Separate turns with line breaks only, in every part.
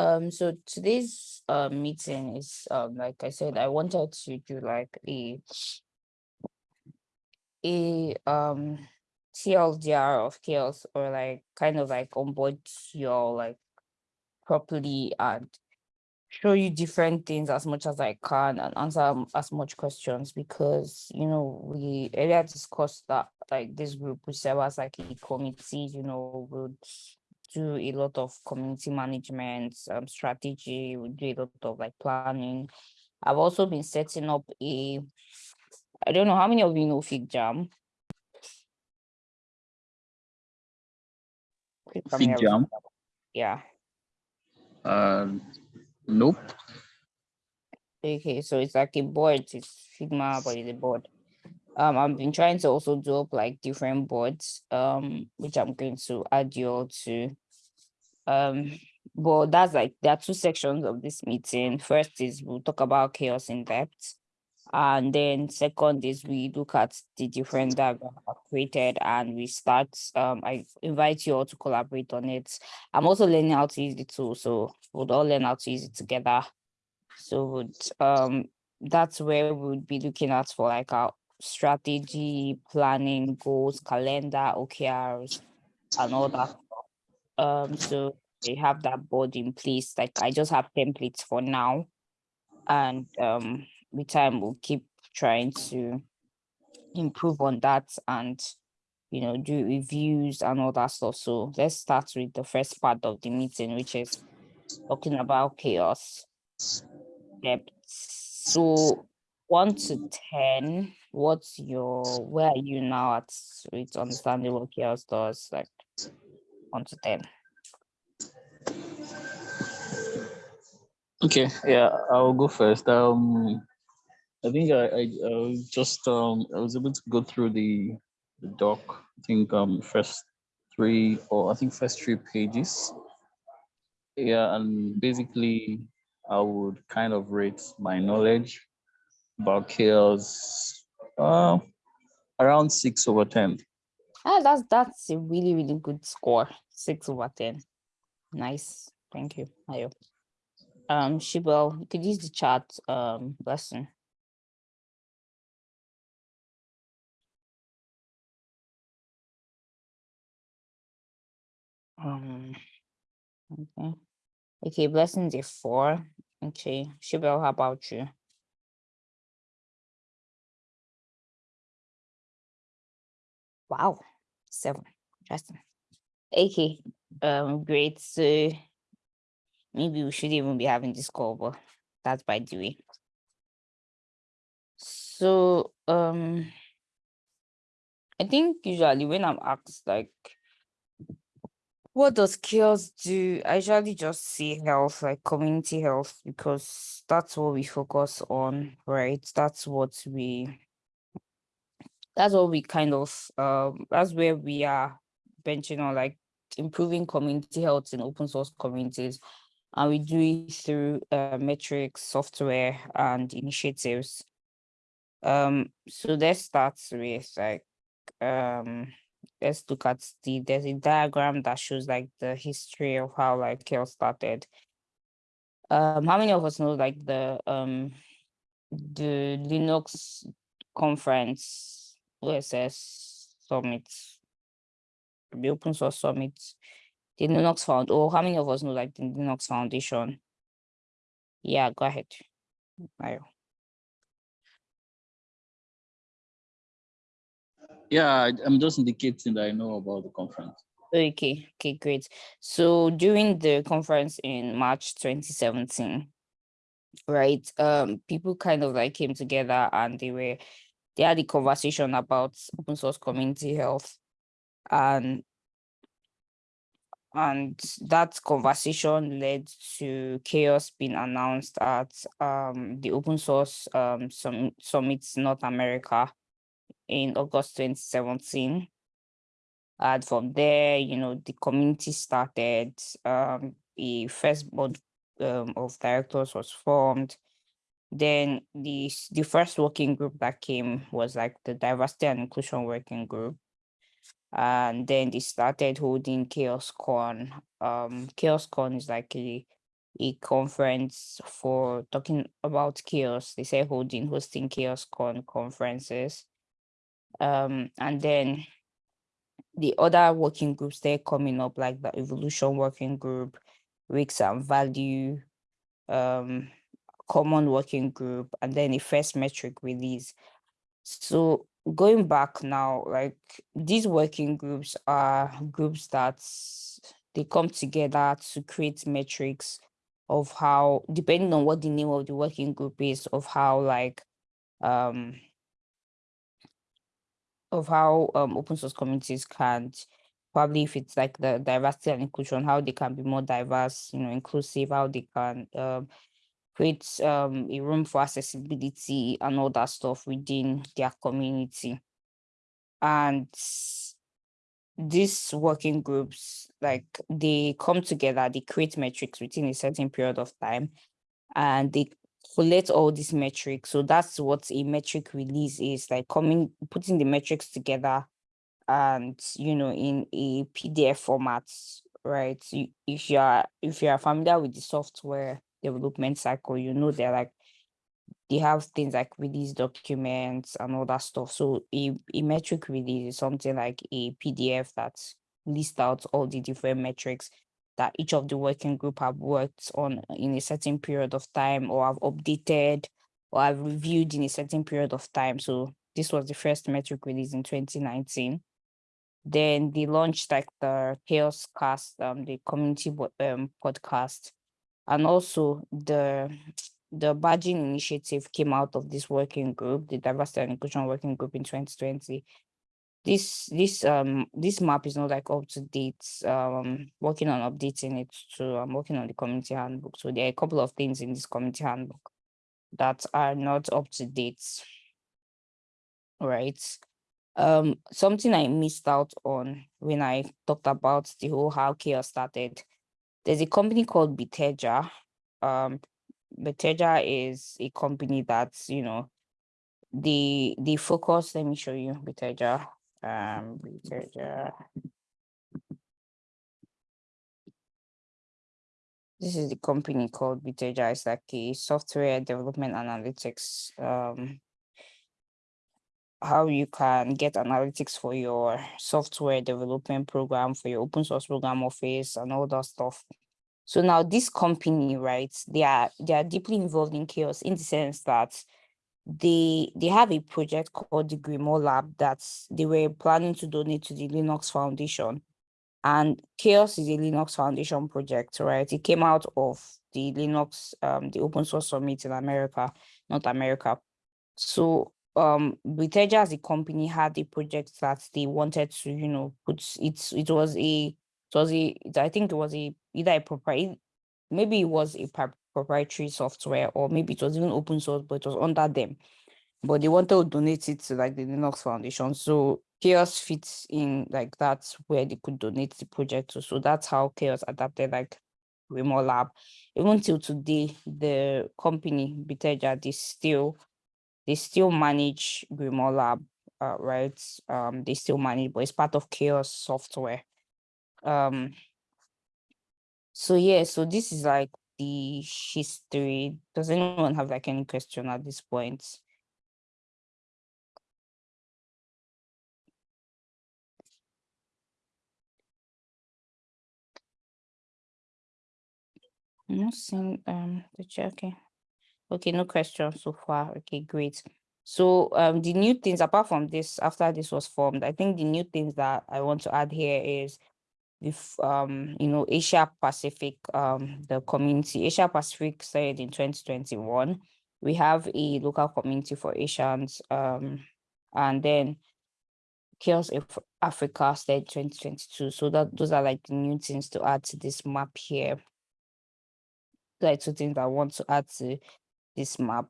Um, so today's uh meeting is um like I said, I wanted to do like a a um TLDR of CHAOSS or like kind of like onboard your like properly and show you different things as much as I can and answer as much questions because you know we earlier discussed that like this group will serve as like a committee, you know, would do a lot of community management, um, strategy, we do a lot of like planning. I've also been setting up a, I don't know how many of you know FigJam. Please tell me FigJam? Yeah.
Um, nope.
Okay, so it's like a board, it's Figma, but it's a board. Um, I've been trying to also do up like different boards, um, which I'm going to add you all to. Um, but that's like there are two sections of this meeting. First is we'll talk about CHAOSS in depth. And then second is we look at the different diagrams I've created and we start, um, I invite you all to collaborate on it. I'm also learning how to use the tool, so we'll all learn how to use it together. So um that's where we would be looking at for like our strategy, planning, goals, calendar, OKRs, and all that. Um, so they have that board in place. Like I just have templates for now. And um with time we'll keep trying to improve on that and you know do reviews and all that stuff. So let's start with the first part of the meeting, which is talking about CHAOSS depth. So one to ten, what's your where are you now at with understanding what CHAOSS does? Like ten.
Okay, yeah, I'll go first. Um, I think I, I, I just um I was able to go through the the doc. I think um first three or I think first three pages. Yeah, and basically I would kind of rate my knowledge about CHAOSS uh, around six over ten.
Ah, that's that's a really, really good score. Six over ten. Nice. Thank you. Ayo. Um, Shibel, you could use the chat um lesson. Um okay. Okay, blessings is four. Okay. Shibel, how about you? Wow, seven. Interesting. Okay, um, great. So maybe we should even be having this call, but that's by the way. So um I think usually when I'm asked like what does CHAOSS do? I usually just say health, like community health, because that's what we focus on, right? That's what we that's what we kind of um that's where we are benching on like improving community health in open source communities. And we do it through uh, metrics software and initiatives. Um so let's start with like um let's look at the there's a diagram that shows like the history of how like CHAOSS started. Um how many of us know like the um the linux conference OSS summit, the open source summit, the Linux Found. Oh, how many of us know like the Linux Foundation? Yeah, go ahead. Mario.
Yeah, I'm just indicating that I know about the conference.
Okay, okay, great. So during the conference in March 2017, right, um, people kind of like came together and they were they had a conversation about open source community health and and that conversation led to CHAOSS being announced at um the open source um Sum- summit North America in August 2017. And from there, you know, the community started, um, first board um, of directors was formed. Then the, the first working group that came was like the diversity and inclusion working group. And then they started holding CHAOSScon. Um, CHAOSScon is like a a conference for talking about CHAOSS. They say holding, hosting CHAOSScon conferences. Um, and then the other working groups they're coming up, like the evolution working group, risks and value, um, common working group, and then the first metric release. So going back now, like these working groups are groups that they come together to create metrics of how, depending on what the name of the working group is, of how like um of how um open source communities can probably if it's like the diversity and inclusion, how they can be more diverse, you know, inclusive, how they can um create um a room for accessibility and all that stuff within their community. And these working groups, like they come together, they create metrics within a certain period of time, and they collect all these metrics. So that's what a metric release is like coming, putting the metrics together and, you know, in a PDF format, right? If you're, if you're familiar with the software development cycle, you know, they're like, they have things like release documents and all that stuff. So a, a metric release is something like a PDF that lists out all the different metrics that each of the working group have worked on in a certain period of time or have updated or have reviewed in a certain period of time. So this was the first metric release in 2019. Then they launched like the Chaos Cast, um, the community um, podcast, and also the the badging initiative came out of this working group, the diversity and inclusion working group in 2020 this this um this map is not like up to date. Um working on updating it so i'm working on the community handbook. So there are a couple of things in this community handbook that are not up to date. Right. um something i missed out on when i talked about the whole how CHAOSS started there's a company called Bitergia um Bitergia is a company that's you know the the focus let me show you Bitergia um, Bitergia. This is the company called Bitergia. It's like a software development analytics. Um, how you can get analytics for your software development program, for your open source program office and all that stuff. So now this company, right, they are they are deeply involved in CHAOSS in the sense that they they have a project called the Grimoire Lab that they were planning to donate to the Linux Foundation. And CHAOSS is a Linux Foundation project, right? It came out of the Linux, um, the open source summit in America, North America. So um as a company had a project that they wanted to, you know, put it's it was a it was a I think it was a either a proprietary maybe it was a proprietary software or maybe it was even open source, but it was under them. But they wanted to donate it to like the Linux Foundation. So CHAOSS fits in like that's where they could donate the project to. So that's how CHAOSS adapted like Grimoire Lab. Even till today, the company Bitergia, they still they still manage Grimoire Lab, uh, right? Um, they still manage, but it's part of CHAOSS software. Um, so yeah, so this is like the history. Does anyone have like any question at this point? I'm not seeing um the chat. Okay. Okay, no questions so far. Okay, great. So um the new things apart from this, after this was formed, I think the new things that I want to add here is if um you know Asia Pacific um the community Asia Pacific started in 2021 we have a local community for Asians um and then CHAOSS Africa started 2022 so that those are like the new things to add to this map here like two things I want to add to this map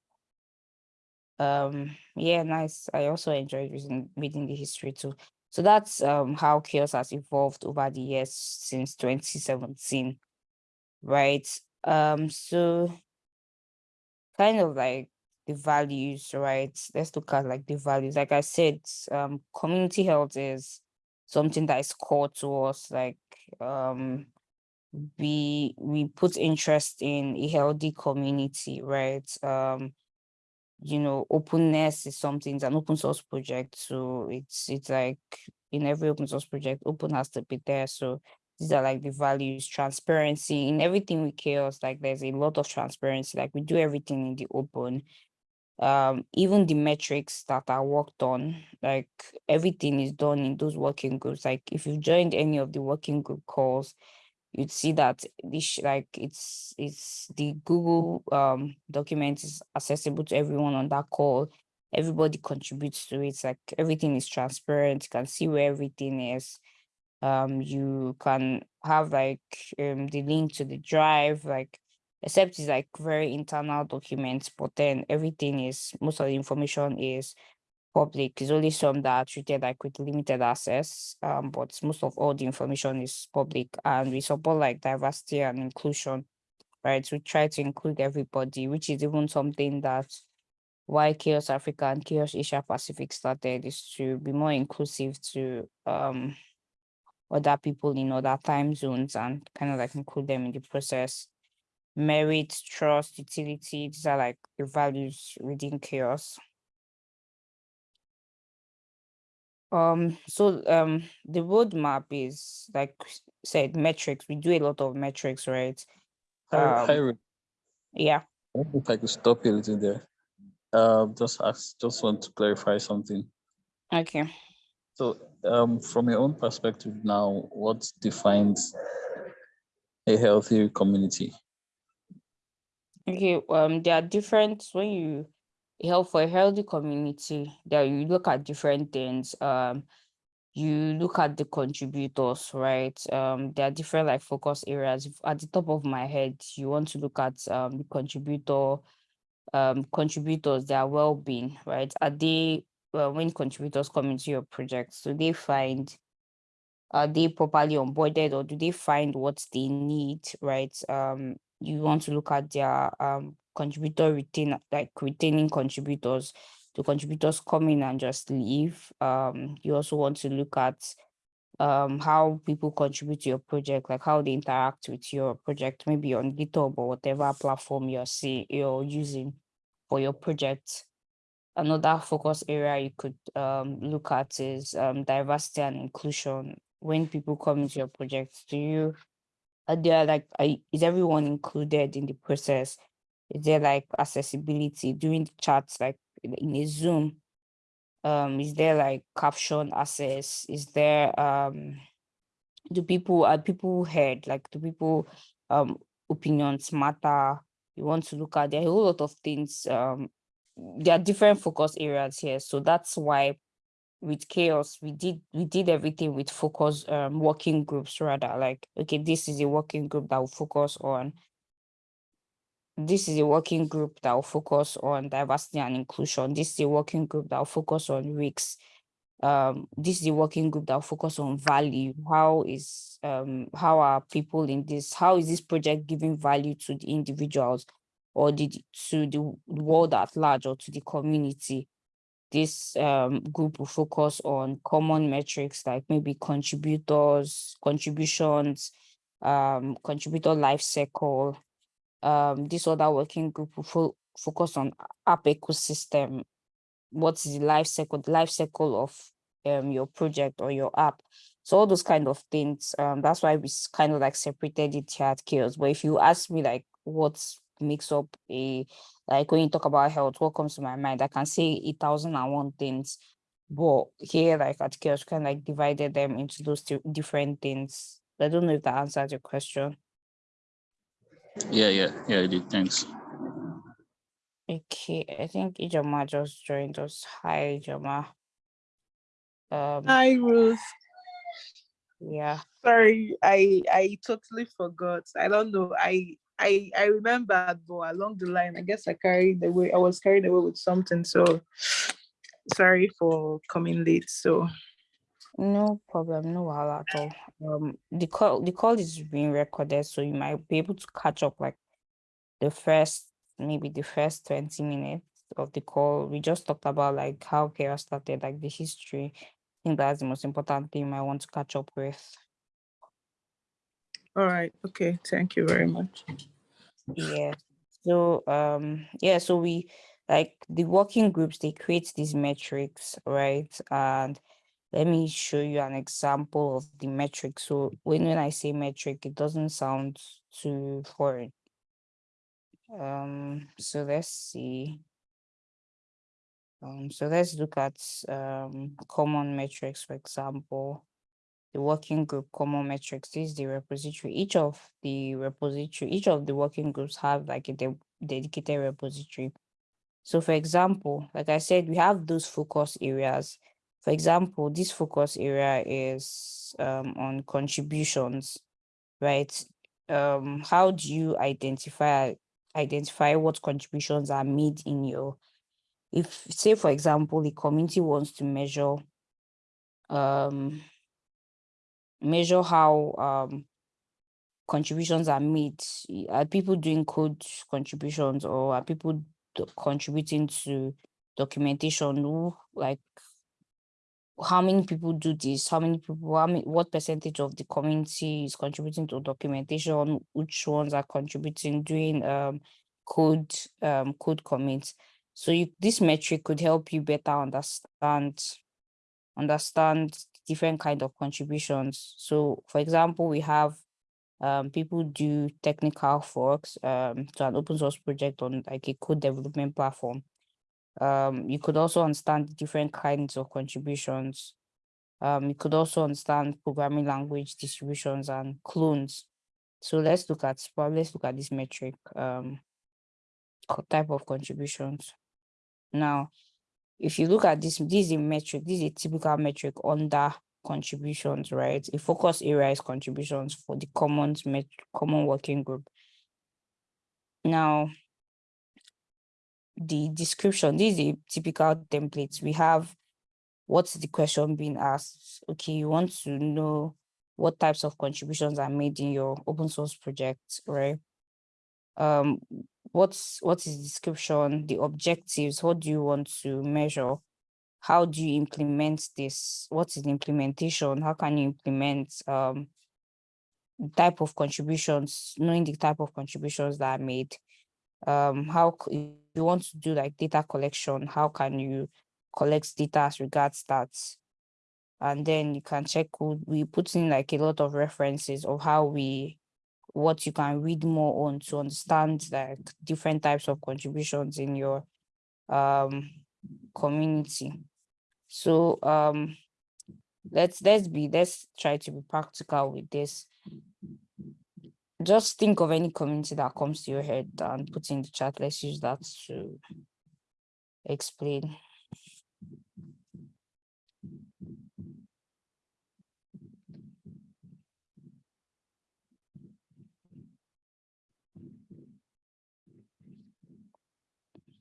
um yeah nice I also enjoyed reading reading the history too so that's um, how CHAOSS has evolved over the years since 2017, right? Um, so kind of like the values, right? Let's look at like the values. Like I said, um, community health is something that is core to us. Like um, we we put interest in a healthy community, right? Um, you know, openness is something, it's an open source project. So it's it's like in every open source project, open has to be there. So these are like the values, transparency in everything we CHAOSS, like there's a lot of transparency, like we do everything in the open. Um, even the metrics that are worked on, like everything is done in those working groups. Like if you've joined any of the working group calls, you'd see that this like it's it's the Google um document is accessible to everyone on that call. Everybody contributes to it. It's like everything is transparent. You can see where everything is. Um, you can have like um the link to the drive, like except it's like very internal documents, but then everything is most of the information is public. It's only some that are treated like with limited access, um, but most of all the information is public and we support like diversity and inclusion, right? We try to include everybody, which is even something that why CHAOSS Africa and CHAOSS Asia Pacific started is to be more inclusive to um other people in other time zones and kind of like include them in the process. Merit, trust, utility, these are like the values within CHAOSS. Um, so um the roadmap is like said metrics. We do a lot of metrics, right?
Hi, hi,
Um,
Ruth.
yeah.
If I could stop you a little there. Um, just ask, just want to clarify something.
Okay.
So, um, from your own perspective now, what defines a healthy community?
Okay. Um, there are different when you help for a healthy community, that you look at different things. Um, you look at the contributors, right? Um, there are different like focus areas. At the top of my head, you want to look at um the contributor, um, contributors, their well-being, right? Are they well, when contributors come into your project, do they find are they properly onboarded or do they find what they need, right? Um, you want to look at their um contributor retain like retaining contributors, the contributors come in and just leave. Um, you also want to look at um how people contribute to your project, like how they interact with your project, maybe on GitHub or whatever platform you're see you're using for your project. Another focus area you could um, look at is um, diversity and inclusion. When people come into your project, do you are there like are, is everyone included in the process? Is there like accessibility during the chats, like in a Zoom? Um, is there like caption access? Is there um do people are people heard? Like do people um opinions matter? You want to look at there are a whole lot of things um there are different focus areas here. So that's why with CHAOSS, we did we did everything with focus um working groups rather. Like, okay, this is a working group that will focus on this is a working group that will focus on diversity and inclusion. This is a working group that will focus on risks. Um, this is a working group that will focus on value. How is um how are people in this? How is this project giving value to the individuals or the to the world at large or to the community? This um group will focus on common metrics like maybe contributors, contributions, um, contributor life cycle, um this other working group will fo- focus on app ecosystem. What is the life cycle the life cycle of um your project or your app? So all those kind of things um that's why we kind of like separated it here at CHAOSS. But if you ask me like what makes up a like when you talk about health what comes to my mind i can say a thousand and one things. But here like at CHAOSS kind of like divided them into those two different things. I don't know if that answers your question
Yeah, yeah, yeah, I did. Thanks.
Okay, I think Ijoma just joined us. Hi, Ijoma. Um,
Hi, Ruth.
yeah.
Sorry, I I totally forgot. I don't know. I I I remember, but along the line, I guess I carried away. I was carried away with something. So sorry for coming late. So
No problem, no wahala at all. Um, the call the call is being recorded, so you might be able to catch up like the first maybe the first 20 minutes of the call. We just talked about like how CHAOSS started, like the history. I think that's the most important thing I want to catch up with.
All right. Okay. Thank you very much.
Yeah. So um yeah, so we like the working groups, they create these metrics, right? And let me show you an example of the metric. So when, when I say metric, it doesn't sound too foreign. Um, so let's see. Um, so let's look at um, common metrics, for example, the working group common metrics. Is the repository. Each of the repository, each of the working groups have like a de dedicated repository. So for example, like I said, we have those focus areas. For example, this focus area is um, on contributions, right? Um, how do you identify identify what contributions are made in your if say for example the community wants to measure um measure how um contributions are made are people doing code contributions or are people contributing to documentation like how many people do this? How many people how many what percentage of the community is contributing to documentation? Which ones are contributing doing um code um code commits? So you, this metric could help you better understand understand different kind of contributions. So for example we have um, people do technical forks um, to an open source project on like a code development platform um, you could also understand different kinds of contributions. Um, you could also understand programming language distributions and clones. So let's look at let's look at this metric um, type of contributions. Now, if you look at this, this is a metric, this is a typical metric under contributions, right? A focus area is contributions for the common, common working group. Now, the description, this is a typical template. We have what's the question being asked? Okay, you want to know what types of contributions are made in your open source project, right? Um, what's what is the description, the objectives, what do you want to measure? How do you implement this? What is the implementation? How can you implement um type of contributions, knowing the type of contributions that are made? Um, how you want to do like data collection, how can you collect data as regards that? And then you can check, we put in like a lot of references of how we, what you can read more on to understand like different types of contributions in your um, community. So um, let's let's be let's try to be practical with this just think of any community that comes to your head and put in the chat. Let's use that to explain.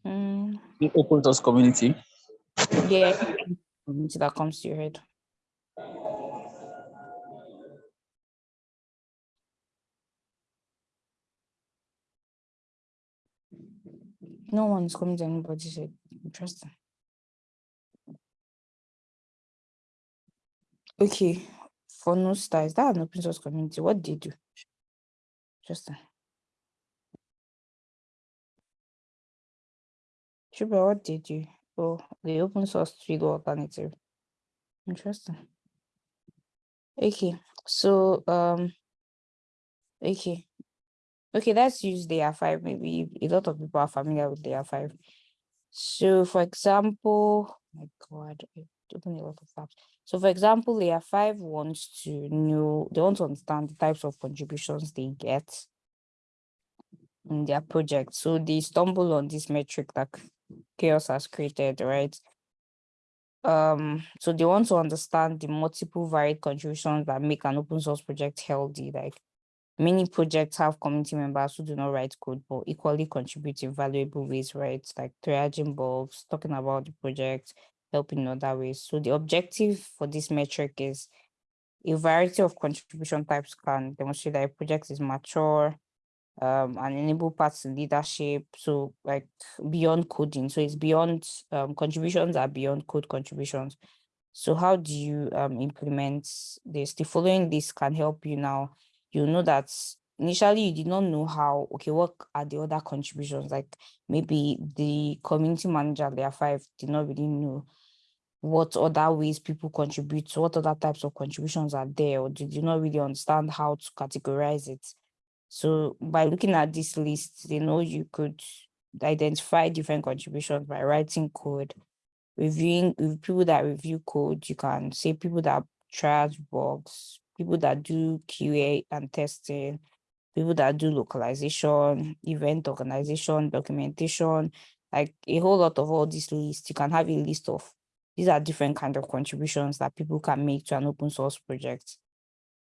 Mm. The open source community.
Yeah, community that comes to your head. No one's coming to anybody said interesting. Okay, for no stars, that an open source community. What did you do? Interesting. Shuba, what did you? Oh, the open source field alternative. Interesting. Okay, so um okay, Okay, let's use layer five. Maybe a lot of people are familiar with layer five. So for example, my God, I open a lot of tabs. So for example, layer five wants to know, they want to understand the types of contributions they get in their project. So they stumble on this metric that CHAOSS has created, right? Um, so they want to understand the multiple varied contributions that make an open source project healthy, like Many projects have community members who do not write code, but equally contribute in valuable ways, right? Like triaging bugs, talking about the project, helping in other ways. So the objective for this metric is a variety of contribution types can demonstrate that a project is mature um, and enable parts in leadership. So like beyond coding. So it's beyond um, contributions are beyond code contributions. So how do you um, implement this? The following this can help you now you know that initially you did not know how, okay, what are the other contributions? Like maybe the community manager, layer five, did not really know what other ways people contribute, what other types of contributions are there, or did you not really understand how to categorize it? So by looking at this list, you know you could identify different contributions by writing code, reviewing with people that review code, you can say people that triage bugs, people that do QA and testing, people that do localization, event organization, documentation, like a whole lot of all these lists. You can have a list of these are different kind of contributions that people can make to an open source project.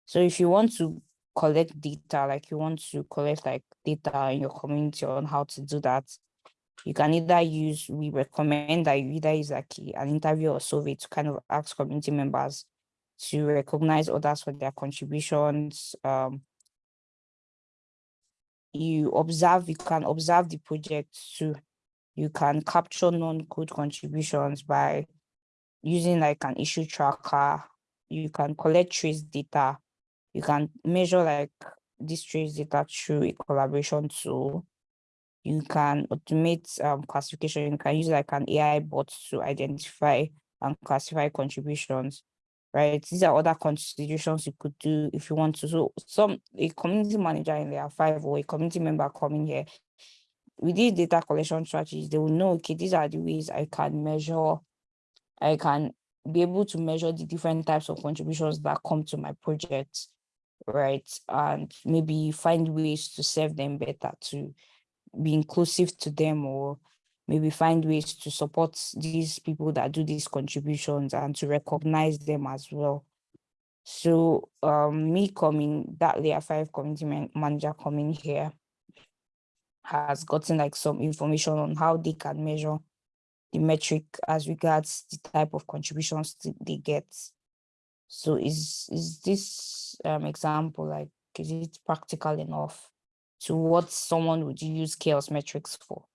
So if you want to collect data, like you want to collect like data in your community on how to do that, you can either use, we recommend that you either use like an interview or survey to kind of ask community members to recognize others for their contributions. Um, you observe, you can observe the project too. You can capture non-code contributions by using like an issue tracker. You can collect trace data. You can measure like this trace data through a collaboration tool. You can automate um, classification. You can use like an AI bot to identify and classify contributions right? These are other constitutions you could do if you want to. So some a community manager in layer five or a community member coming here, with these data collection strategies, they will know, okay, these are the ways I can measure, I can be able to measure the different types of contributions that come to my project, right? And maybe find ways to serve them better, to be inclusive to them or maybe find ways to support these people that do these contributions and to recognize them as well. So um, me coming, that layer five community man manager coming here has gotten like some information on how they can measure the metric as regards the type of contributions they get. So is is this um, example like is it practical enough to what someone would use CHAOSS metrics for?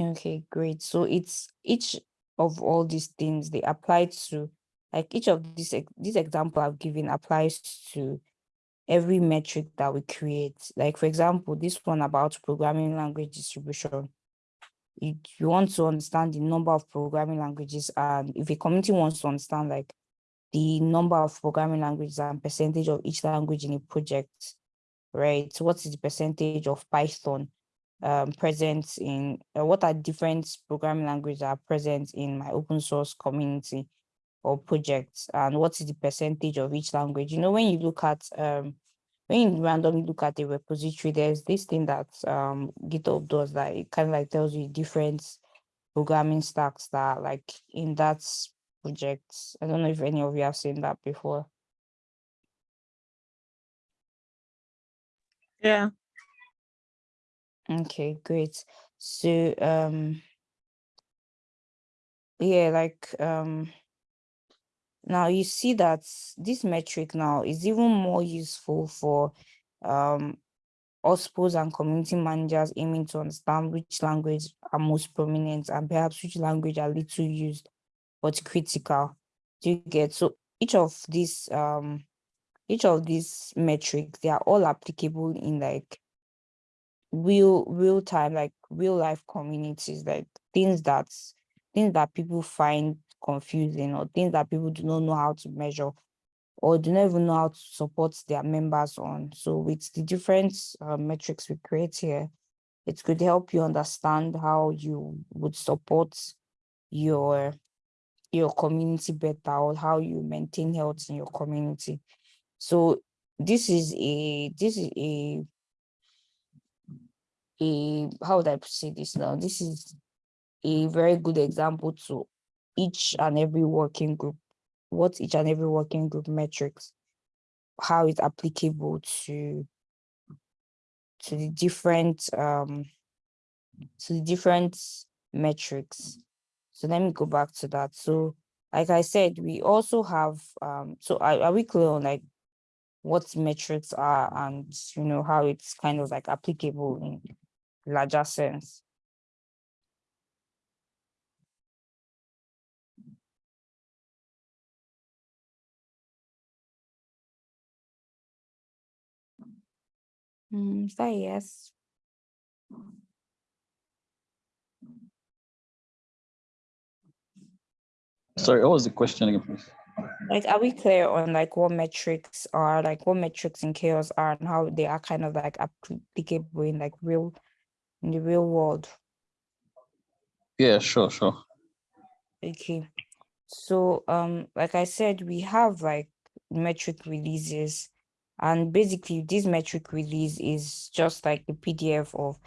Okay, great. So it's each of all these things they apply to like each of these this example I've given applies to every metric that we create. Like for example, this one about programming language distribution. If you want to understand the number of programming languages and if a community wants to understand like the number of programming languages and percentage of each language in a project, right? So what is the percentage of Python? Um, present in uh, what are different programming languages are present in my open source community or projects and what is the percentage of each language? You know when you look at um when you randomly look at the repository there's this thing that um github does that it kind of like tells you different programming stacks that like in that project. I don't know if any of you have seen that before.
Yeah.
Okay, great. So um yeah, like um now you see that this metric now is even more useful for um OSPOs and community managers aiming to understand which language are most prominent and perhaps which language are little used but critical. Do you get so each of these um each of these metrics they are all applicable in like real real time like real life communities like things that things that people find confusing or things that people do not know how to measure or do not even know how to support their members on. So with the different uh, metrics we create here it could help you understand how you would support your your community better or how you maintain health in your community. So this is a this is a a how would I say this now? This is a very good example to each and every working group, what each and every working group metrics, how it's applicable to to the different um to the different metrics. So let me go back to that. So like I said, we also have um so are, are we clear on like what metrics are and you know how it's kind of like applicable in larger sense. Mm, is that a yes?
Sorry, what was the question again, please?
Like, are we clear on like what metrics are, like what metrics in CHAOSS are and how they are kind of like applicable in like real, in the real world?
Yeah, sure, sure.
Okay. So, um, like I said, we have like metric releases and basically this metric release is just like a PDF of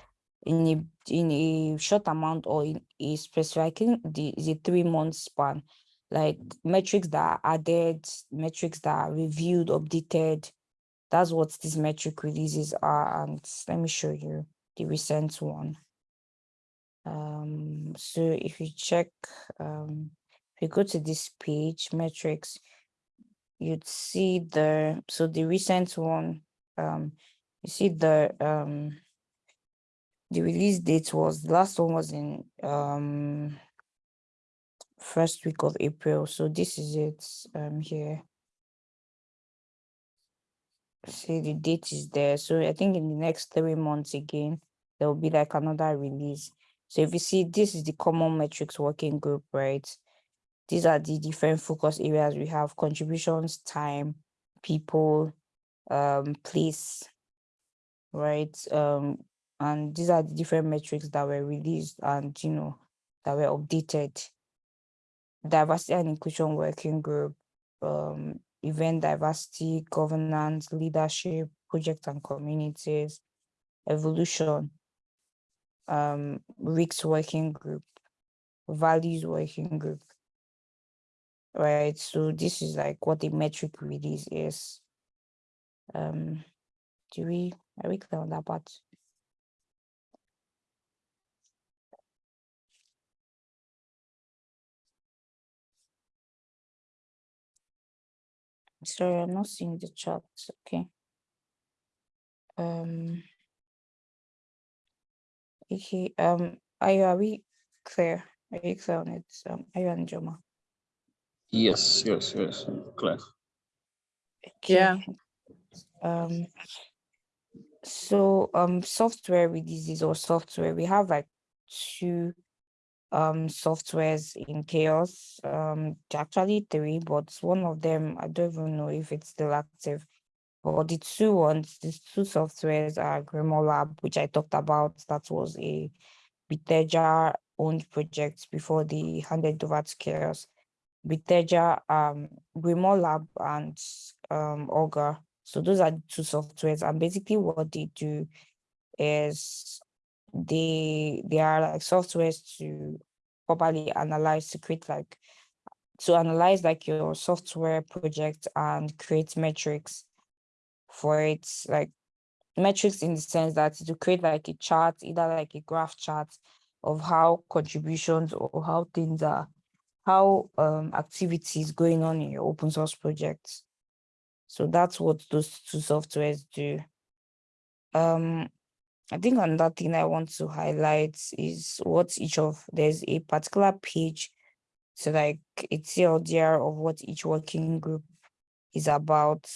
in a in a short amount or in a specific I think the is three month span, like metrics that are added, metrics that are reviewed, updated. That's what these metric releases are. And let me show you the recent one. Um, so if you check, um, if you go to this page, metrics, you'd see the, so the recent one, um, you see the, um, the release date was, the last one was in, um, first week of April. So this is it, um, here. See, the date is there. So I think in the next three months again, there will be like another release. So if you see, this is the common metrics working group, right? These are the different focus areas we have, contributions, time, people, um, place, right? Um, and these are the different metrics that were released and, you know, that were updated. Diversity and inclusion working group, um, event diversity, governance, leadership, project and communities, evolution, um, RICS working group, values working group, right? So this is like what the metric release is. Um, do we, are we clear on that part? Sorry, I'm not seeing the chat. Okay. Um. Okay. Um. Are you, are we clear? Are you clear on it? Um. Are you and Joma?
Yes, yes, yes. Clear.
Yeah.
Okay. Um. So um, software releases or software we have like two um softwares in CHAOSS. Um actually three but one of them i don't even know if it's still active. But the two ones these two softwares are grimoire lab which i talked about. That was a Bitergia owned project before they handed over to CHAOSS. Bitergia um grimoire lab and um augur so those are the two softwares. And basically what they do is they they are like softwares to properly analyze to create like to analyze like your software project and create metrics for it like metrics in the sense that to create like a chart either like a graph chart of how contributions or how things are how um activities going on in your open source projects. So that's what those two softwares do. Um I think another thing I want to highlight is what each of there's a particular page so like it's TLDR of what each working group is about.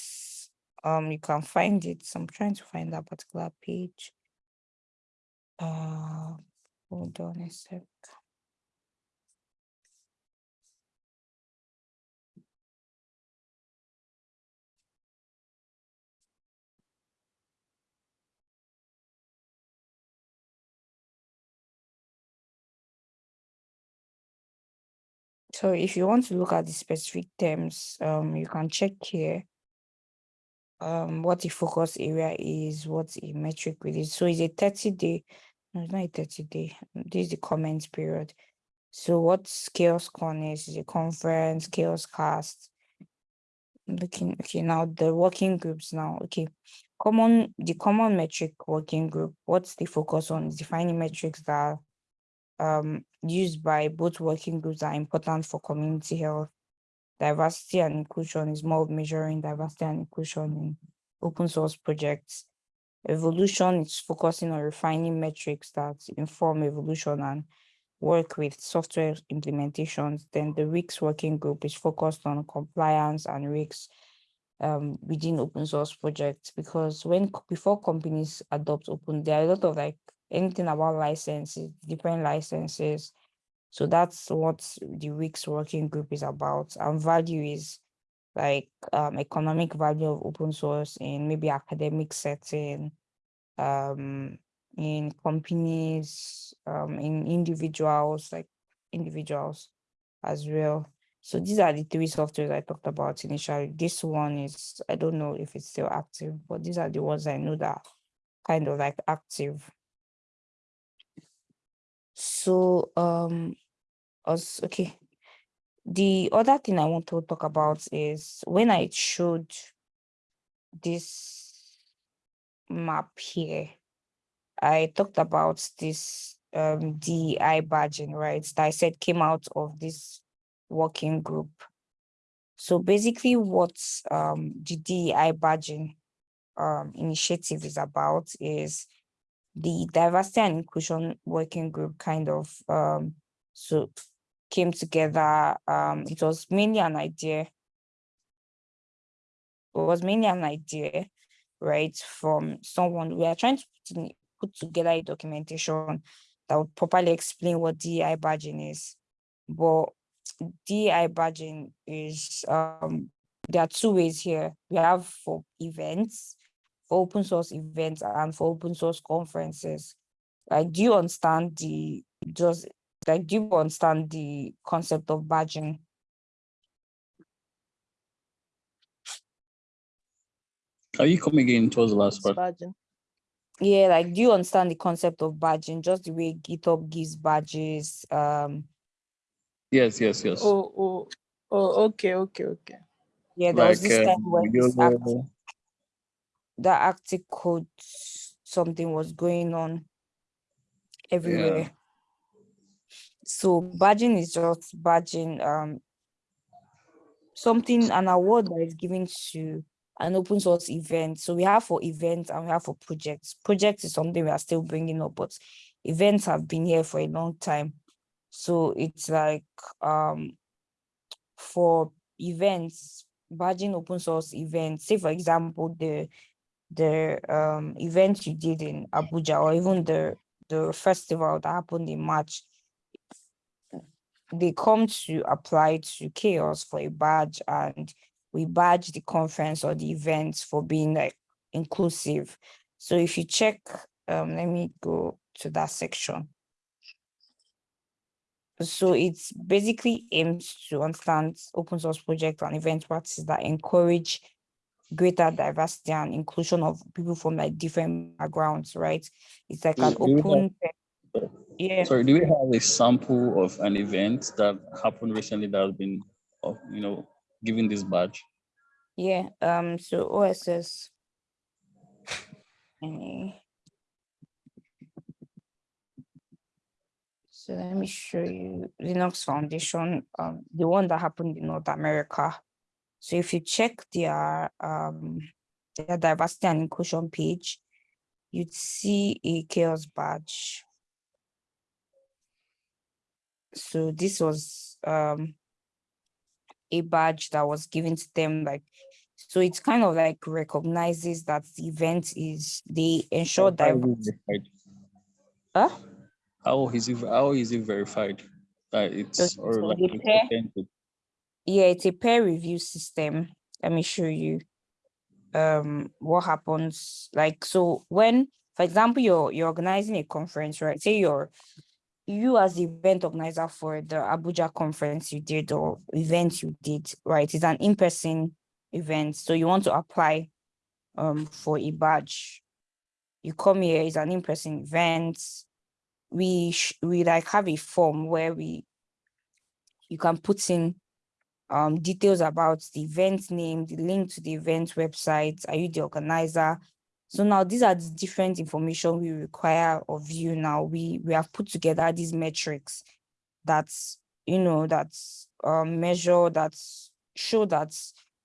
Um, you can find it. So I'm trying to find that particular page. Uh, hold on a sec. So if you want to look at the specific terms, um, you can check here um, what the focus area is, what a metric with it. So it's a 30 day, no, it's not a 30 day, this is the comment period. So what CHAOSScon is, is a conference, CHAOSScast. Looking, okay, now the working groups now, okay. Common, the common metric working group, what's the focus on? Defining metrics that um, used by both working groups are important for community health. diversity and inclusion is more of measuring diversity and inclusion in open source projects. Evolution is focusing on refining metrics that inform evolution and work with software implementations. Then the RICS working group is focused on compliance and risks um, within open source projects because when before companies adopt open, there are a lot of like anything about licenses, different licenses. So that's what the week's working group is about. And value is like um, economic value of open source in maybe academic setting, um, in companies, um, in individuals, like individuals as well. So these are the three softwares I talked about initially. This one is, I don't know if it's still active, but these are the ones I know that kind of like active. So um us okay. The other thing I want to talk about is when I showed this map here, I talked about this um, DEI badging, right? That I said came out of this working group. So basically what um, the DEI badging um, initiative is about is the diversity and inclusion working group kind of um, so came together. Um, it was mainly an idea. It was mainly an idea, right, from someone. We are trying to put together a documentation that would properly explain what DEI badging is. But DEI badging is, um, there are two ways here. We have for events, for open source events and for open source conferences. Like, do you understand the, just like, do you understand the concept of badging?
Are you coming in towards the last part?
Badging.
Yeah, like, do you understand the concept of badging? Just the way GitHub gives badges, um,
Yes, yes, yes.
Oh, oh, oh, okay, okay, okay.
Yeah, there was
Like,
this
uh,
time when
you
this act-
know,
that Arctic code something was going on everywhere. So badging is just badging um something an award that is given to an open source event. So we have for events and we have for projects. Projects is something we are still bringing up, but events have been here for a long time. So it's like um for events, badging open source events, say for example, the the um event you did in Abuja or even the the festival that happened in March, they come to apply to CHAOSS for a badge and we badge the conference or the events for being like inclusive. So if you check, um, let me go to that section. So it's basically aims to understand open source project and event practices that encourage greater diversity and inclusion of people from like different backgrounds, right? It's like an
Do- do have-
open, yeah,
Sorry, do we have a sample of an event that happened recently that has been, uh, you know, given this badge?
yeah. Um, so OSS. So let me show you Linux Foundation, um, the one that happened in North America. So if you check their um their diversity and inclusion page, you'd see a CHAOSS badge. So this was um a badge that was given to them like so it's kind of like recognizes that the event is they ensure that? Huh?
How is it, how is it verified? That it's,
So-
or
so
like
they pair-
authentic?
Yeah, it's a peer review system. Let me show you um what happens. Like so when, for example, you're you're organizing a conference, right? Say you're you as the event organizer for the Abuja conference you did or event you did, right? It's an in-person event. So you want to apply um for a badge. You come here, it's an in-person event. We we like have a form where we you can put in um, details about the event name, the link to the event website, are you the organizer? So now these are the different information we require of you now. We we have put together these metrics that's, you know, that's um, measure, that's show that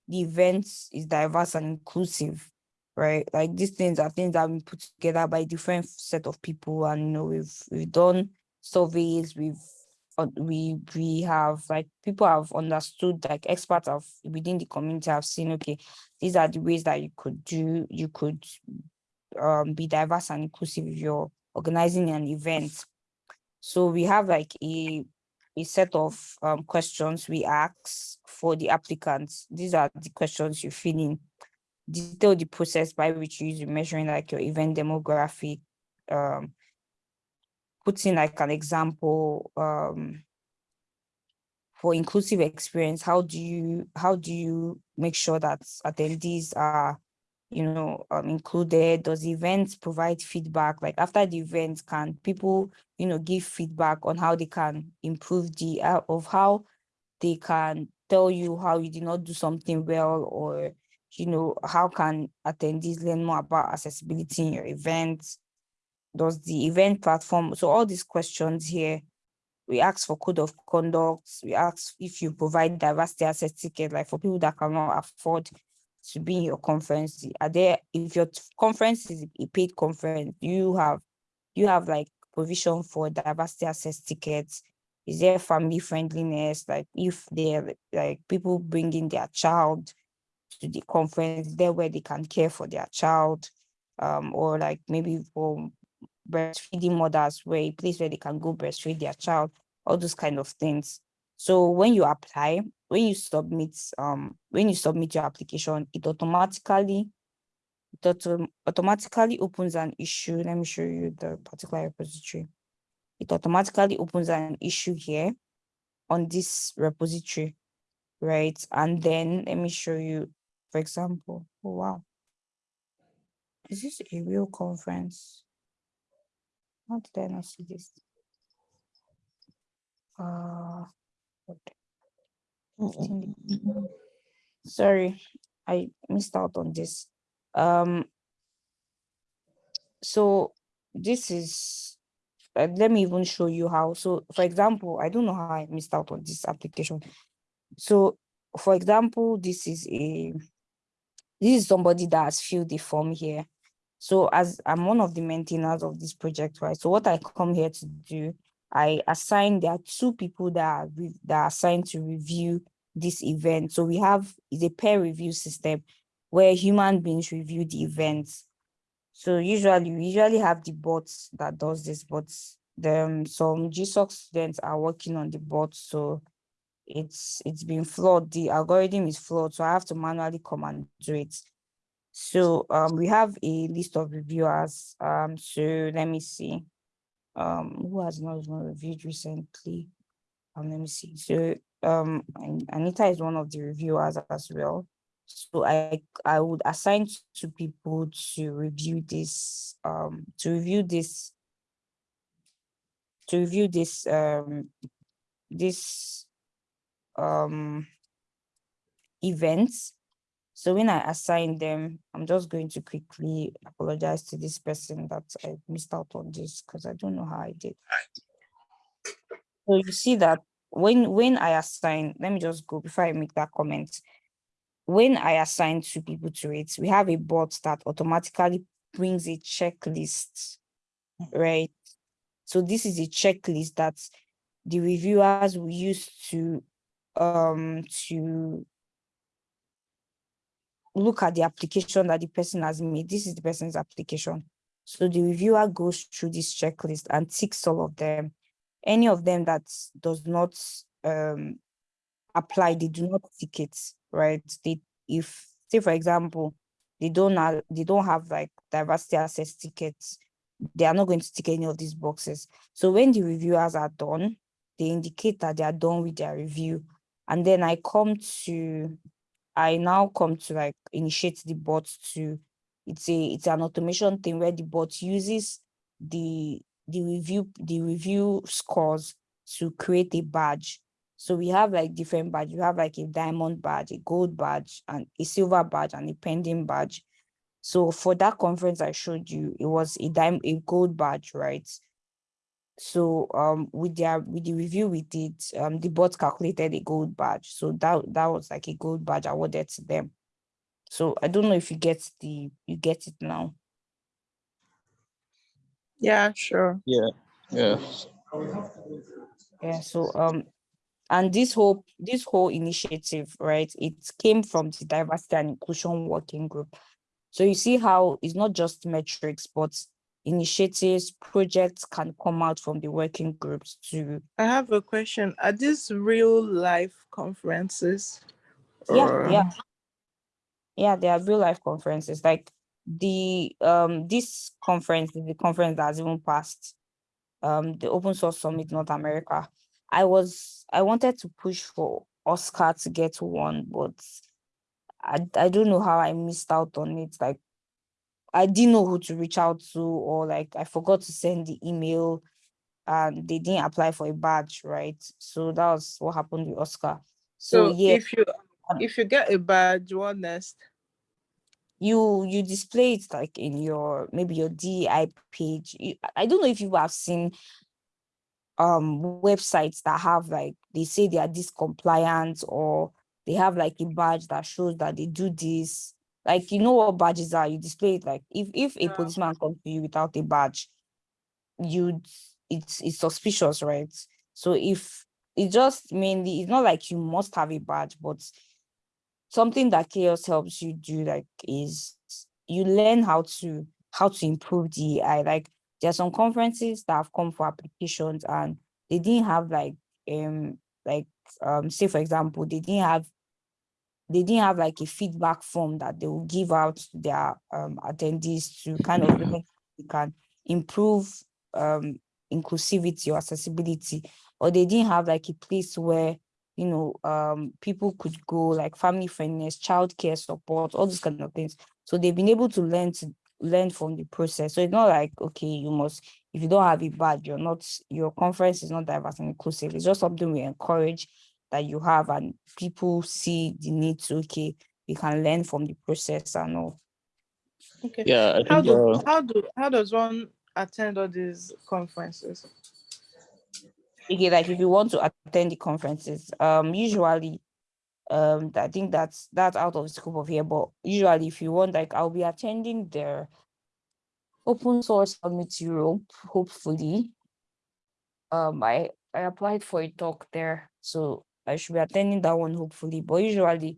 the event is diverse and inclusive, right? Like these things are things that have been put together by different set of people, and you know we've we've done surveys, we've we we have like people have understood like experts of within the community have seen okay these are the ways that you could do you could um be diverse and inclusive if you're organizing an event. So we have like a a set of um, questions we ask for the applicants. These are the questions you fill in. Detail the process by which you use measuring like your event demographic um putting like an example um, for inclusive experience, how do you how do you make sure that attendees are, you know, um, included? Does the event provide feedback? Like after the event, can people, you know, give feedback on how they can improve the uh, of how they can tell you how you did not do something well or you know how can attendees learn more about accessibility in your events does the event platform, so all these questions here, we ask for code of conduct, we ask if you provide diversity access ticket, like for people that cannot afford to be in your conference, are there, if your conference is a paid conference, you have, you have like provision for diversity access tickets, is there family friendliness, like if they're like people bringing their child to the conference, there where they can care for their child, um, or like maybe for breastfeeding mothers where a place where they can go breastfeed their child, all those kind of things. So when you apply, when you submit, um, when you submit your application, it automatically, it auto automatically opens an issue. Let me show you the particular repository. It automatically opens an issue here on this repository, right? And then let me show you, for example, oh wow. Is this a real conference? How did I not see this? Uh, sorry, I missed out on this. Um, so this is, uh, let me even show you how. So for example, I don't know how I missed out on this application. So for example, this is a, this is somebody that has filled the form here. So as I'm one of the maintainers of this project, right? So what I come here to do, I assign, there are two people that are, that are assigned to review this event. So we have is a peer review system where human beings review the events. So usually, we usually have the bots that does this, but then some GSOC students are working on the bot. So it's it's been flawed. The algorithm is flawed. So I have to manually come and do it. So um, we have a list of reviewers. Um, so let me see. Um, who has not even reviewed recently? Um, let me see. So um, Anita is one of the reviewers as well. So I I would assign to people to review this um to review this to review this um this um events so when I assign them, I'm just going to quickly apologize to this person that I missed out on this because I don't know how I did. So you see that when when I assign, let me just go before I make that comment. When I assign two people to it, we have a bot that automatically brings a checklist, right? So this is a checklist that the reviewers will use to um to look at the application that the person has made. This is the person's application. So the reviewer goes through this checklist and ticks all of them. Any of them that does not um, apply, they do not tick it, right? They, if, say for example, they don't have, they don't have like diversity access tickets, they are not going to tick any of these boxes. So when the reviewers are done, they indicate that they are done with their review. And then I come to I now come to like initiate the bot to it's a it's an automation thing where the bot uses the the review the review scores to create a badge. So we have like different badge. You have like a diamond badge, a gold badge, and a silver badge, and a pending badge. So for that conference I showed you, it was a dime a gold badge, right? So um with their with the review we did, um the board calculated a gold badge. So that that was like a gold badge awarded to them. So I don't know if you get the you get it now.
Yeah, sure.
Yeah. Yeah.
Yeah, so um and this whole this whole initiative, right? It came from the diversity and inclusion working group. So you see how it's not just metrics, but initiatives, projects can come out from the working groups to
I have a question. Are these real life conferences?
yeah,
or-
yeah. Yeah, they are real life conferences. Like the um this conference is the conference that has even passed um the open source summit North America. I was I wanted to push for OSCA to get one, but I I don't know how I missed out on it. Like I didn't know who to reach out to, or like I forgot to send the email and they didn't apply for a badge, right? So that was what happened with OSCA. So,
So
yeah,
if you if you get a badge, what next?
you you display it like in your maybe your DEI page. You- I- I don't know if you have seen um websites that have like they say they are this compliant or they have like a badge that shows that they do this. Like you know what badges are, you display it like if if a
Yeah.
policeman comes to you without a badge, you it's it's suspicious, right? So if it just mainly it's not like you must have a badge, but something that CHAOSS helps you do like is you learn how to how to improve the AI. Like there are some conferences that have come for applications and they didn't have like um like um say for example they didn't have they didn't have like a feedback form that they will give out to their um attendees to kind of make they can improve um inclusivity or accessibility. Or they didn't have like a place where you know um people could go like family friendliness childcare support all these kind of things. So they've been able to learn to learn from the process. So it's not like okay you must if you don't have a badge you're not your conference is not diverse and inclusive. It's just something we encourage that you have and people see the need to okay you can learn from the process and all
Okay.
Yeah. I
How do
Uh,
how do how does one attend all these conferences?
okay like if you want to attend the conferences um usually um i think that's that's out of the scope of here but usually if you want like i'll be attending the open source summit europe hopefully um i i applied for a talk there so i should be attending that one hopefully. But usually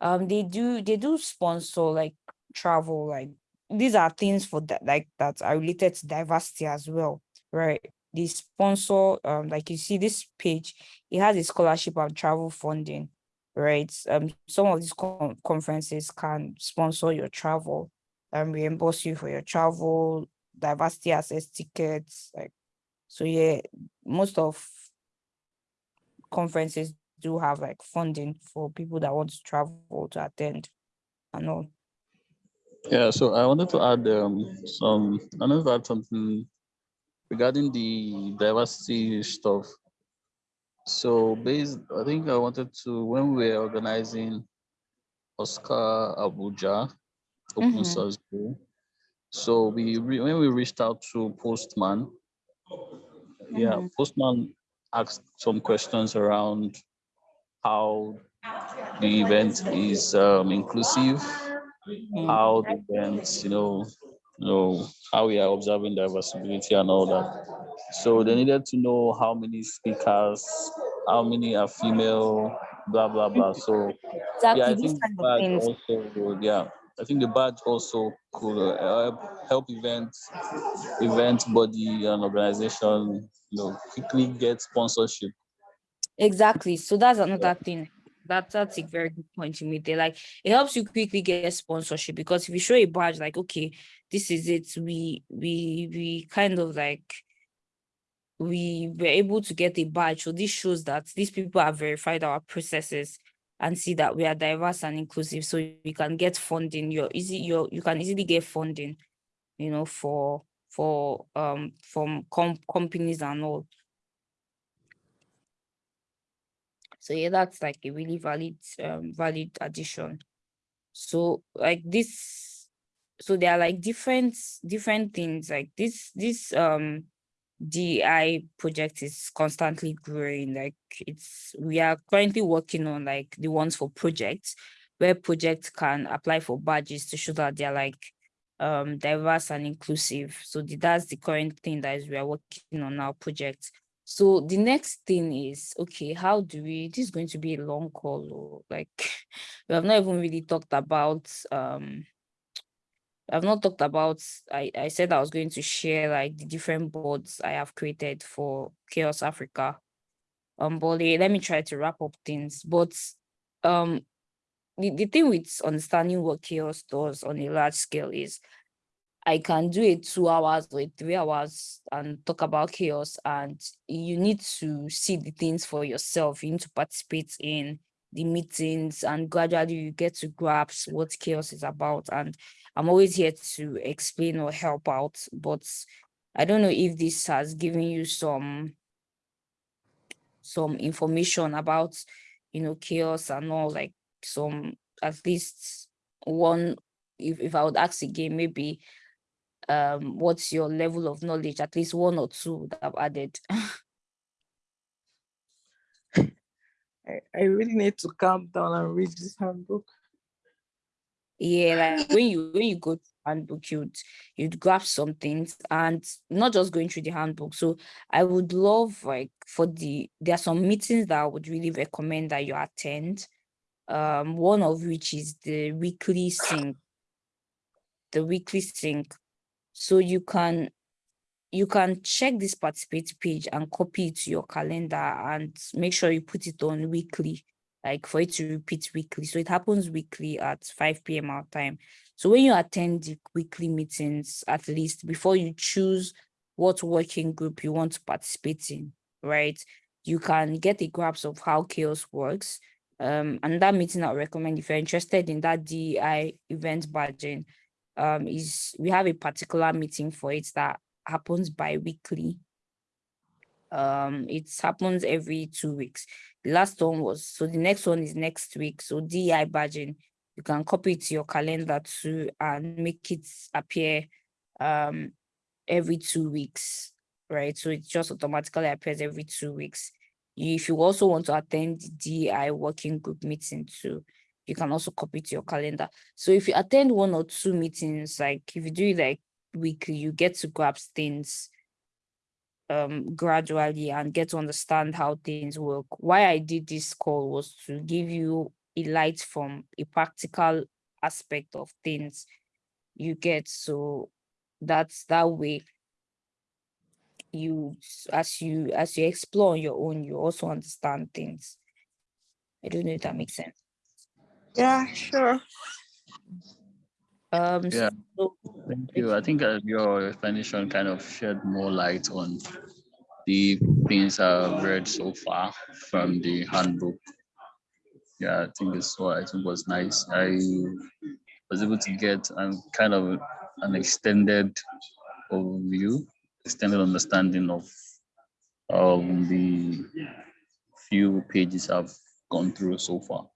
um they do they do sponsor like travel like these are things for that like that are related to diversity as well right? They sponsor um like you see this page it has a scholarship and travel funding right? Um some of these con- conferences can sponsor your travel and reimburse you for your travel diversity access tickets like so yeah most of conferences do have like funding for people that want to travel to attend and all
Yeah, so I wanted to add um, some, I wanted to add something regarding the diversity stuff. So based, I think I wanted to, when we were organizing OSCA Abuja Open
Mhm.
Source Day, so we, when we reached out to Postman, yeah,
Mhm.
Postman asked some questions around how the event is um, inclusive,
Mhm.
how the events, you know, you know, how we are observing diversity and all that. So they needed to know how many speakers, how many are female, blah blah blah. So
exactly
yeah, I think badge also yeah, I think the badge also could uh, help help events, event body and organization, you know, quickly get sponsorship.
Exactly. So that's another thing. That that's a very good point you made there. Like it helps you quickly get sponsorship because if you show a badge, like okay, this is it. We we we kind of like we were able to get a badge. So this shows that these people have verified our processes and see that we are diverse and inclusive. So you can get funding. You're easy. You you can easily get funding. You know for for um from com- companies and all. So yeah, that's like a really valid um valid addition. So like this, so there are like different different things like this this um DI project is constantly growing. Like it's we are currently working on like the ones for projects where projects can apply for badges to show that they're like um diverse and inclusive. So the, that's the current thing that is we are working on our project. So the next thing is okay, how do we this is going to be a long call or like we have not even really talked about um I've not talked about, I, I said I was going to share like the different boards I have created for CHAOSS Africa. Um, but let me try to wrap up things. But um, the, the thing with understanding what CHAOSS does on a large scale is I can do it two hours or three hours and talk about CHAOSS and you need to see the things for yourself. You need to participate in the meetings and gradually you get to grasp what CHAOSS is about. And I'm always here to explain or help out, but I don't know if this has given you some some information about, you know, CHAOSS and all like some, at least one, if, if I would ask again, maybe um, what's your level of knowledge, at least one or two that I've added.
I, I really need to calm down and read this handbook.
Yeah like when you when you go to handbook you'd you'd grab some things and not just going through the handbook. So i would love like for the there are some meetings that i would really recommend that you attend um one of which is the weekly sync the weekly sync. So you can you can check this participate page and copy it to your calendar and make sure you put it on weekly like for it to repeat weekly. So it happens weekly at 5 p.m. our time. So when you attend the weekly meetings, at least before you choose what working group you want to participate in, right? You can get a grasp of how CHAOSS works. Um, and that meeting I recommend if you're interested in that DEI event badging, um, is we have a particular meeting for it that happens bi-weekly. Um it happens every two weeks. The last one was so the next one is next week. So DI badging you can copy it to your calendar too and make it appear um every two weeks right? So it just automatically appears every two weeks. If you also want to attend the DI working group meeting too you can also copy it to your calendar. So if you attend one or two meetings like if you do like weekly you get to grasp things um, gradually and get to understand how things work. Why I did this call was to give you a light from a practical aspect of things you get. So that's that way you as you as you explore on your own, you also understand things. I don't know if that makes sense.
Yeah, sure.
Um,
Yeah.
so
Thank you. I think uh, your explanation kind of shed more light on the things I've read so far from the handbook. Yeah, I think it's what I think was nice. I was able to get um, kind of an extended overview, extended understanding of um, the few pages I've gone through so far.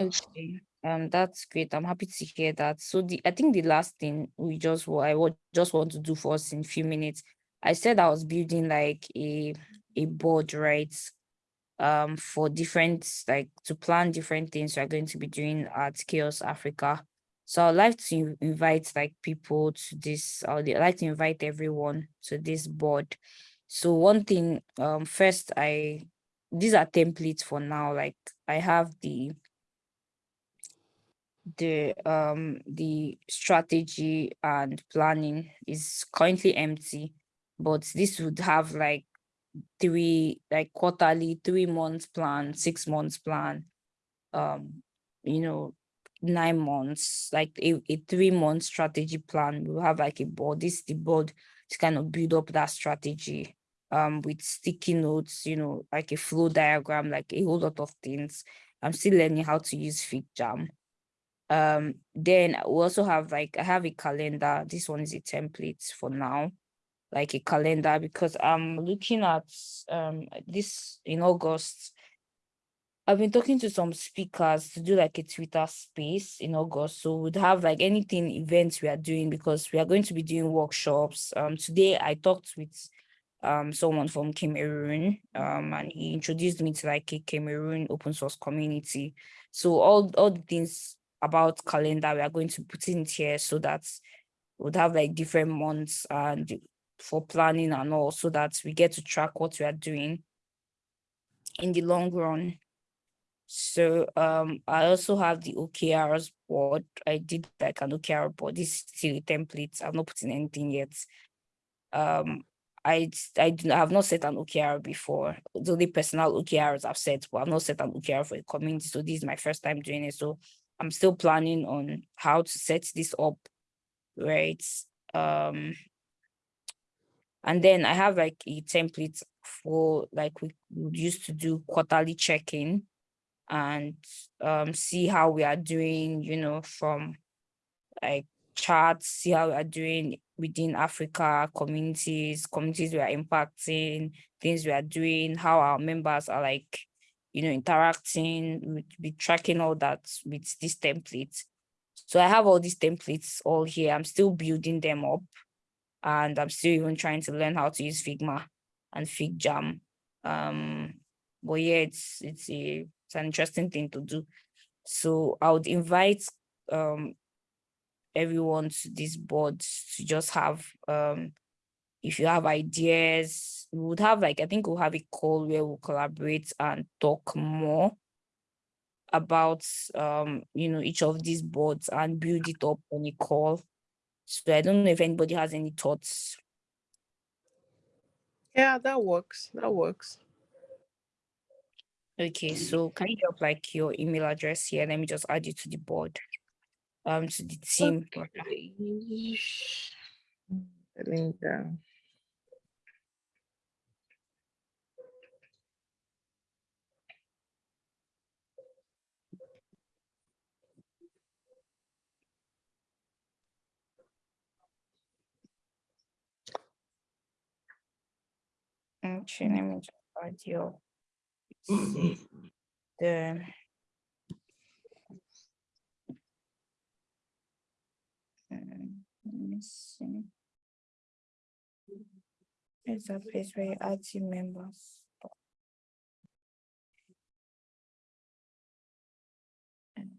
Okay, um, that's great. I'm happy to hear that. So the I think the last thing we just what I would just want to do for us in a few minutes. I said I was building like a a board, right? Um, for different like to plan different things we're going to be doing at CHAOSS Africa. So I'd like to invite like people to this. I'd like to invite everyone to this board. So one thing, um, first I these are templates for now. Like I have the the um the strategy and planning is currently empty but this would have like three like quarterly three months plan six months plan um you know nine months like a, a three month strategy plan. We'll have like a board this is the board to kind of build up that strategy um with sticky notes you know like a flow diagram like a whole lot of things. I'm still learning how to use FigJam um then we also have like i have a calendar this one is a template for now like a calendar because i'm looking at um this in august I've been talking to some speakers to do like a Twitter space in August. So we'd have like anything events we are doing because we are going to be doing workshops. Um, today I talked with um someone from Cameroon um and he introduced me to like a Cameroon open source community. So all all the things about calendar we are going to put in here so that we'd have like different months and for planning and all so that we get to track what we are doing in the long run. So um, I also have the OKRs board. I did like an OKR board. This is still a template. I'm not putting anything yet. Um, I I have not set an OKR before. The only personal OKRs I've set, but I've not set an OKR for a community. So this is my first time doing it. So I'm still planning on how to set this up, right? Um, and then I have like a template for like we used to do quarterly check-in and um see how we are doing, you know, from like charts, see how we are doing within Africa, communities, communities we are impacting, things we are doing, how our members are like, you know, interacting, be tracking all that with this template. So I have all these templates all here. I'm still building them up and I'm still even trying to learn how to use Figma and FigJam. Um, but yeah, it's it's a it's an interesting thing to do. So I would invite um everyone to this board to just have um if you have ideas, we would have like I think we'll have a call where we'll collaborate and talk more about um you know each of these boards and build it up on a call. So I don't know if anybody has any thoughts.
Yeah, that works. That works.
Okay, so can you drop like your email address here? Let me just add you to the board. Um, to the team. rather.
Linda.
Okay, let me just add your the um, let me see. It's a place where you add team members. I'm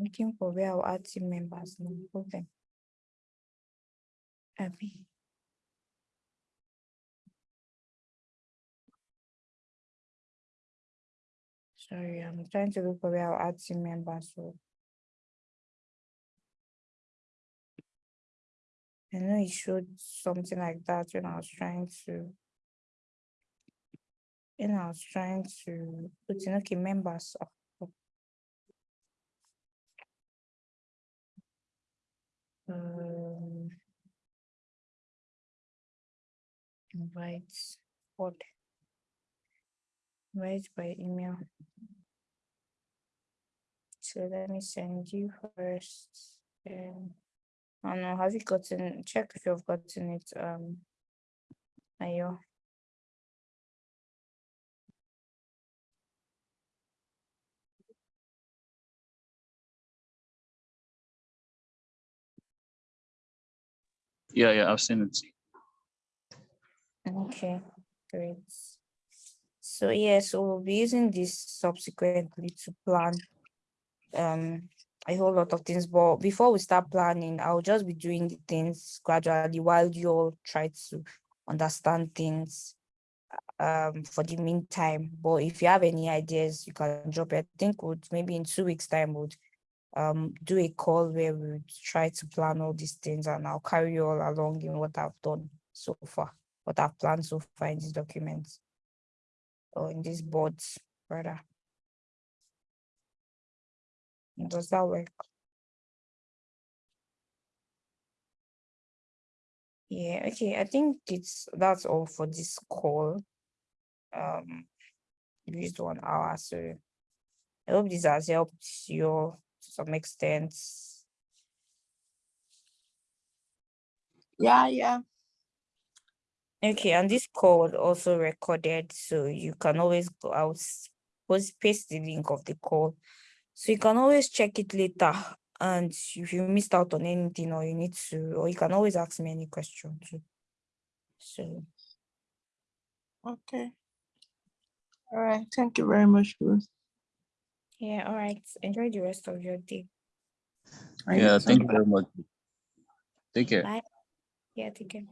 looking for where I'll add team members, no Abby. Sorry, I'm trying to look for where add team members. I know it showed something like that when I was trying to. When I was trying to put in, okay, members. of- of- Um. Invite, what? Invite by email. So let me send you first. Um, I don't know, have you gotten, check if you've gotten it, um. Ayo.
Yeah, yeah, I've seen it.
Okay, great. So yeah, so we'll be using this subsequently to plan um a whole lot of things, but before we start planning, I'll just be doing the things gradually while you all try to understand things um for the meantime. But if you have any ideas, you can drop it. I think would maybe in two weeks' time would um do a call where we try to plan all these things and I'll carry you all along in what I've done so far, what I've planned so far in these documents or in these boards, rather. Does that work? Yeah, okay, I think it's, that's all for this call. Um, used one hour, so I hope this has helped you to some extent.
Yeah, yeah.
Okay, and this call was also recorded, so you can always go out, post paste the link of the call. So you can always check it later. And if you missed out on anything or you need to, or you can always ask me any question too. So
Okay. All right. Thank you very much, Ruth.
yeah, all right. Enjoy the rest of your day.
Are
Yeah, thank you very much. Take care.
Bye. Yeah, take care.